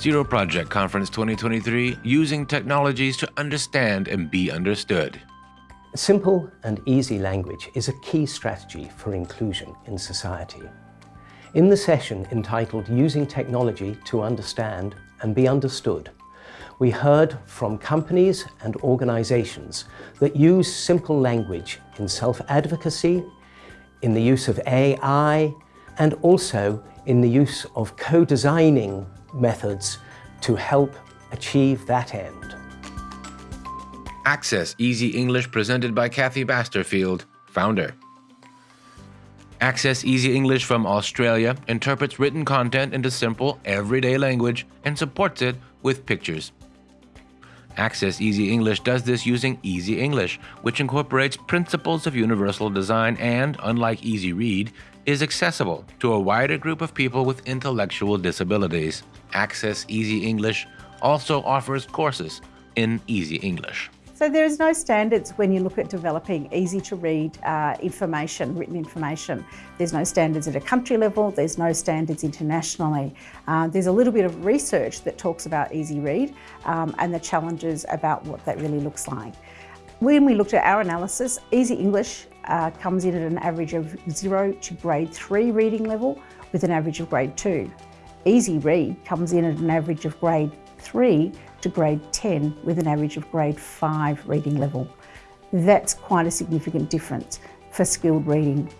Zero Project Conference 2023 Using Technologies to Understand and Be Understood. Simple and easy language is a key strategy for inclusion in society. In the session entitled Using Technology to Understand and Be Understood, we heard from companies and organizations that use simple language in self-advocacy, in the use of AI, and also in the use of co-designing methods to help achieve that end. Access Easy English presented by Cathy Basterfield, founder. Access Easy English from Australia interprets written content into simple, everyday language and supports it with pictures. Access Easy English does this using Easy English, which incorporates principles of universal design and, unlike Easy Read, is accessible to a wider group of people with intellectual disabilities. Access Easy English also offers courses in Easy English. So there is no standards when you look at developing easy to read uh, information, written information. There's no standards at a country level, there's no standards internationally. Uh, there's a little bit of research that talks about easy read um, and the challenges about what that really looks like. When we looked at our analysis, Easy English uh, comes in at an average of zero to grade three reading level with an average of grade two. Easy Read comes in at an average of grade three to grade 10 with an average of grade 5 reading level. That's quite a significant difference for skilled reading.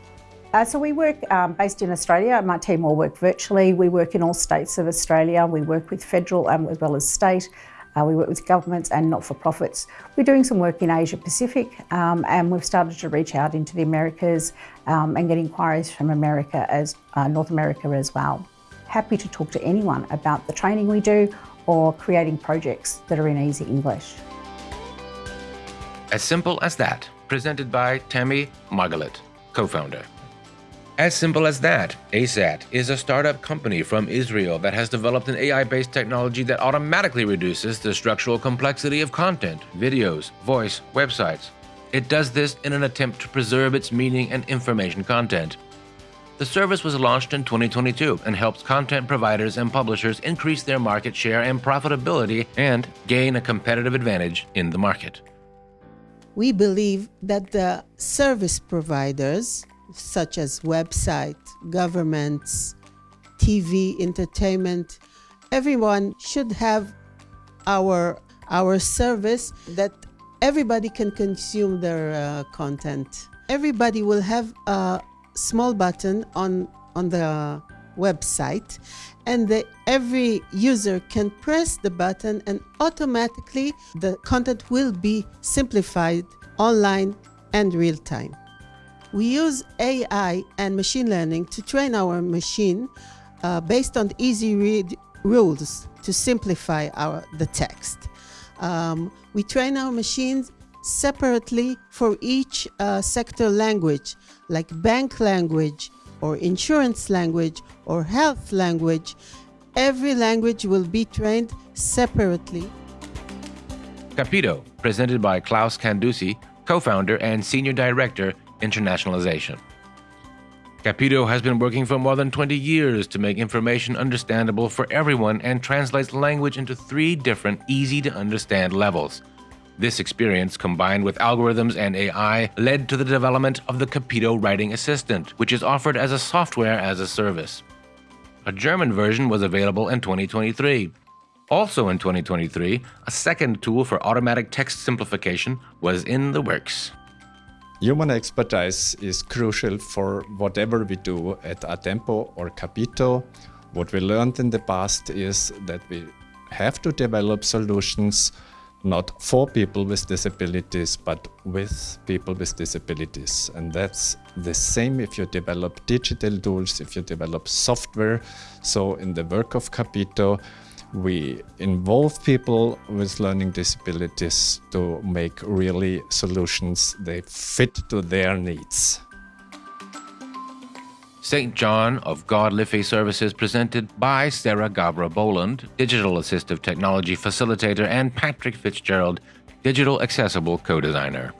Uh, so we work um, based in Australia. My team all work virtually. We work in all states of Australia. We work with federal um, as well as state. Uh, we work with governments and not-for-profits. We're doing some work in Asia Pacific um, and we've started to reach out into the Americas um, and get inquiries from America as uh, North America as well. Happy to talk to anyone about the training we do or creating projects that are in easy English. As simple as that, presented by Tammy Margalit, co-founder. As simple as that, ASAT is a startup company from Israel that has developed an AI-based technology that automatically reduces the structural complexity of content, videos, voice, websites. It does this in an attempt to preserve its meaning and information content. The service was launched in 2022 and helps content providers and publishers increase their market share and profitability and gain a competitive advantage in the market. We believe that the service providers, such as website, governments, TV, entertainment, everyone should have our our service that everybody can consume their uh, content. Everybody will have a small button on, on the website and the, every user can press the button and automatically the content will be simplified online and real time. We use AI and machine learning to train our machine uh, based on easy read rules to simplify our, the text. Um, we train our machines separately for each uh, sector language, like bank language or insurance language or health language. Every language will be trained separately. Capito, presented by Klaus Candussi, co-founder and senior director, internationalization. Capito has been working for more than 20 years to make information understandable for everyone and translates language into three different easy to understand levels this experience, combined with algorithms and AI, led to the development of the Capito Writing Assistant, which is offered as a software as a service. A German version was available in 2023. Also in 2023, a second tool for automatic text simplification was in the works. Human expertise is crucial for whatever we do at Atempo or Capito. What we learned in the past is that we have to develop solutions not for people with disabilities, but with people with disabilities. And that's the same if you develop digital tools, if you develop software. So in the work of Capito, we involve people with learning disabilities to make really solutions that fit to their needs. St. John of God Liffey Services presented by Sarah Gabra Boland, Digital Assistive Technology Facilitator, and Patrick Fitzgerald, Digital Accessible Co-Designer.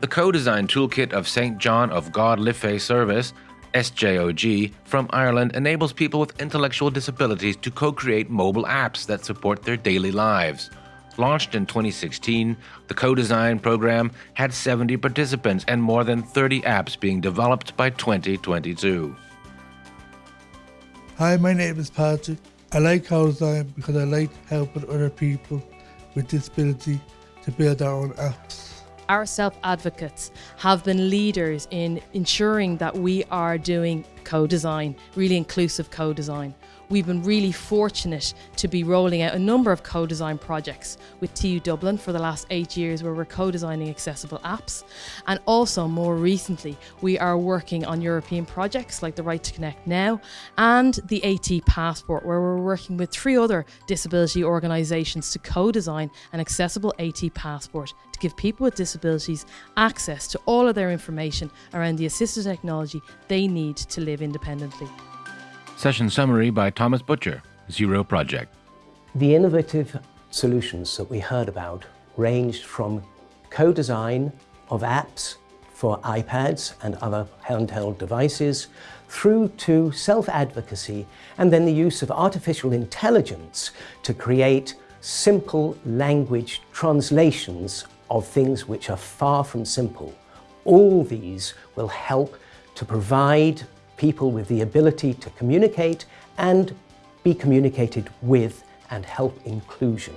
The Co-Design Toolkit of St. John of God Liffey Service SJOG from Ireland enables people with intellectual disabilities to co create mobile apps that support their daily lives. Launched in 2016, the co design program had 70 participants and more than 30 apps being developed by 2022. Hi, my name is Patrick. I like co design because I like helping other people with disability to build their own apps our self advocates have been leaders in ensuring that we are doing co design, really inclusive co design. We've been really fortunate to be rolling out a number of co design projects with TU Dublin for the last eight years, where we're co designing accessible apps. And also, more recently, we are working on European projects like the Right to Connect Now and the AT Passport, where we're working with three other disability organisations to co design an accessible AT Passport to give people with disabilities access to all of their information around the assistive technology they need to live independently. Session summary by Thomas Butcher, Zero Project. The innovative solutions that we heard about ranged from co-design of apps for iPads and other handheld devices, through to self-advocacy and then the use of artificial intelligence to create simple language translations of things which are far from simple. All these will help to provide people with the ability to communicate and be communicated with and help inclusion.